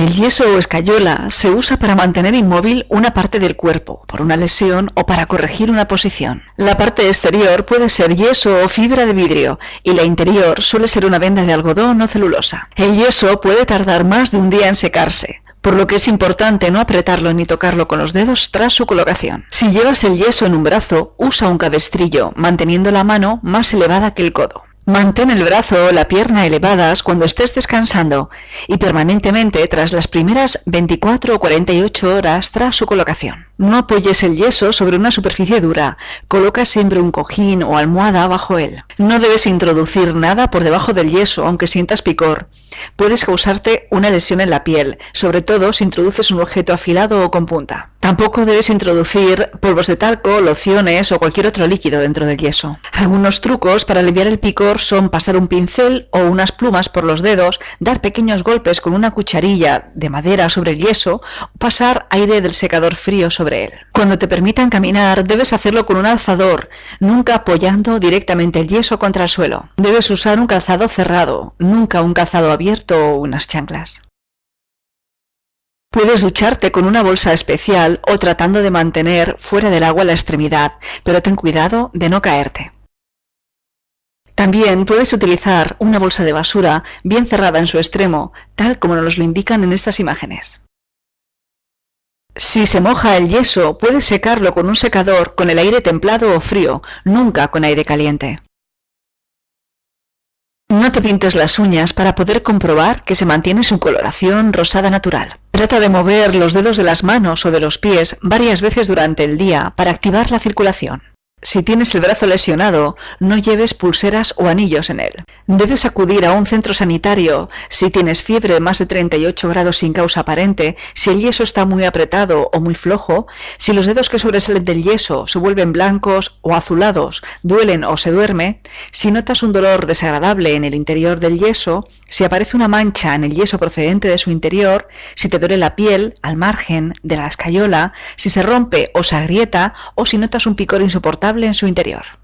El yeso o escayola se usa para mantener inmóvil una parte del cuerpo, por una lesión o para corregir una posición. La parte exterior puede ser yeso o fibra de vidrio y la interior suele ser una venda de algodón o celulosa. El yeso puede tardar más de un día en secarse, por lo que es importante no apretarlo ni tocarlo con los dedos tras su colocación. Si llevas el yeso en un brazo, usa un cabestrillo, manteniendo la mano más elevada que el codo. Mantén el brazo o la pierna elevadas cuando estés descansando y permanentemente tras las primeras 24 o 48 horas tras su colocación. No apoyes el yeso sobre una superficie dura, coloca siempre un cojín o almohada bajo él. No debes introducir nada por debajo del yeso aunque sientas picor. Puedes causarte una lesión en la piel, sobre todo si introduces un objeto afilado o con punta. Tampoco debes introducir polvos de talco, lociones o cualquier otro líquido dentro del yeso. Algunos trucos para aliviar el picor son pasar un pincel o unas plumas por los dedos, dar pequeños golpes con una cucharilla de madera sobre el yeso pasar aire del secador frío sobre él. Cuando te permitan caminar, debes hacerlo con un alzador, nunca apoyando directamente el yeso contra el suelo. Debes usar un calzado cerrado, nunca un calzado abierto o unas chanclas. Puedes ducharte con una bolsa especial o tratando de mantener fuera del agua la extremidad, pero ten cuidado de no caerte. También puedes utilizar una bolsa de basura bien cerrada en su extremo, tal como nos lo indican en estas imágenes. Si se moja el yeso, puedes secarlo con un secador con el aire templado o frío, nunca con aire caliente. No te pintes las uñas para poder comprobar que se mantiene su coloración rosada natural. Trata de mover los dedos de las manos o de los pies varias veces durante el día para activar la circulación. Si tienes el brazo lesionado, no lleves pulseras o anillos en él. Debes acudir a un centro sanitario si tienes fiebre de más de 38 grados sin causa aparente, si el yeso está muy apretado o muy flojo, si los dedos que sobresalen del yeso se vuelven blancos o azulados, duelen o se duerme, si notas un dolor desagradable en el interior del yeso, si aparece una mancha en el yeso procedente de su interior, si te duele la piel al margen de la escayola, si se rompe o se agrieta o si notas un picor insoportable en su interior.